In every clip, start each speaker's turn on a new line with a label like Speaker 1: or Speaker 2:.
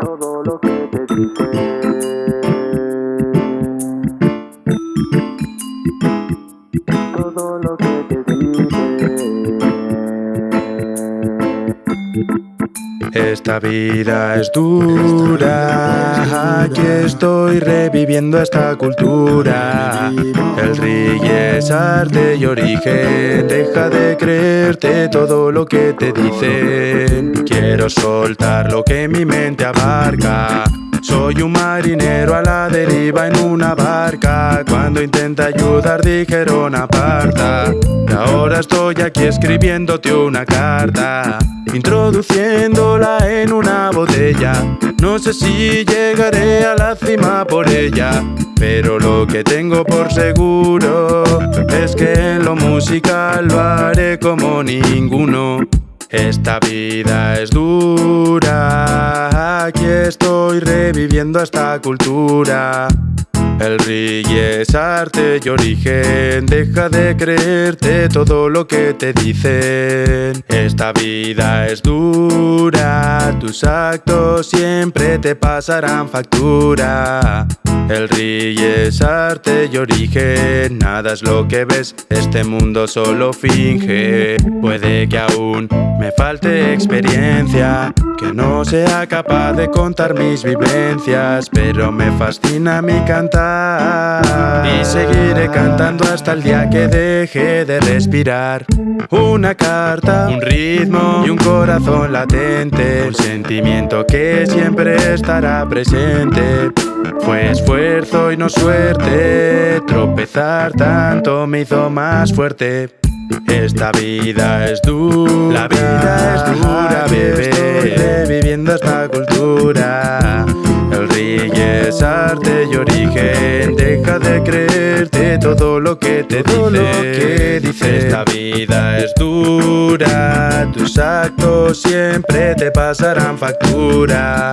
Speaker 1: todo lo que te dicen. Todo lo que
Speaker 2: Esta vida es dura, aquí estoy reviviendo esta cultura. El reggae es arte y origen, deja de creerte todo lo que te dicen. Quiero soltar lo que mi mente abarca. Soy un marinero a la deriva en una barca. Cuando intenta ayudar dijeron aparta. Y ahora estoy aquí escribiéndote una carta, introduciéndola en una botella. No sé si llegaré a la cima por ella, pero lo que tengo por seguro es que en lo musical lo haré como ninguno. Esta vida es dura, aquí estoy reviviendo esta cultura. El reggae es arte y origen, deja de creerte todo lo que te dicen. Esta vida es dura, tus actos siempre te pasarán factura. El reggae es arte y origen, nada es lo que ves, este mundo solo finge. Puede que aún me falte experiencia, que no sea capaz de contar mis vivencias, pero me fascina mi cantar y seguiré cantando hasta el día que deje de respirar. Una carta, un ritmo y un corazón latente, un sentimiento que siempre estará presente. Fue esfuerzo y no suerte, tropezar tanto me hizo más fuerte. Esta vida es dura, la vida es dura, bebé. Viviendo esta cultura. El reggae es arte y origen. Deja de creerte todo lo que te
Speaker 1: Todo lo
Speaker 2: dice.
Speaker 1: que
Speaker 2: Esta vida es dura. Tus actos siempre te pasarán factura.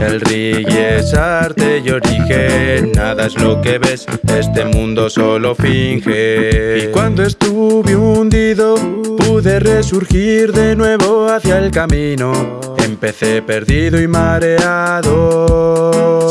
Speaker 2: El reggae es arte y origen, nada es lo que ves, este mundo solo finge. Y cuando estuve hundido, pude resurgir de nuevo hacia el camino. Empecé perdido y mareado,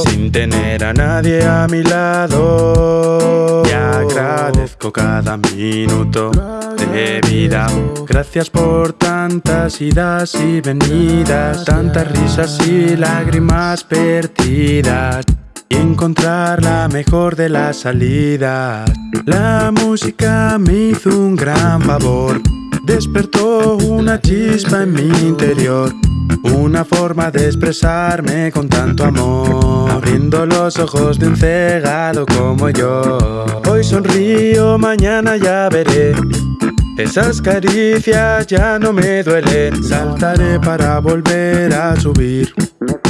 Speaker 2: sin tener a nadie a mi lado. Y agradezco cada minuto de vida. Gracias por tantas idas y venidas, tantas risas y lágrimas perdidas. Y encontrar la mejor de las salidas. La música me hizo un gran favor. Despertó una chispa en mi interior. Una forma de expresarme con tanto amor. Abriendo los ojos de un cegado como yo. Hoy sonrío, mañana ya veré. Esas caricias ya no me duelen. Saltaré para volver a subir.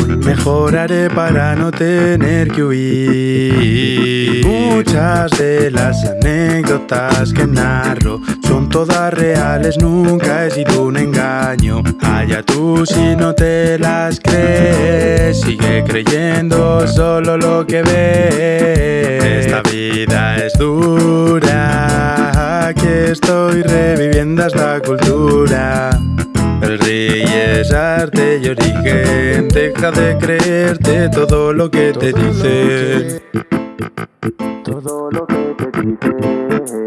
Speaker 2: Mejoraré para no tener que huir. Muchas de las anécdotas que narro son todas reales, nunca he sido un engaño. Allá tú si no te las crees, sigue creyendo solo lo que ves. Esta vida es dura, aquí estoy reviviendo esta cultura. El reggae es arte y origen, deja de creerte todo lo que te
Speaker 1: Todo
Speaker 2: dicen.
Speaker 1: Todo lo que te dicen.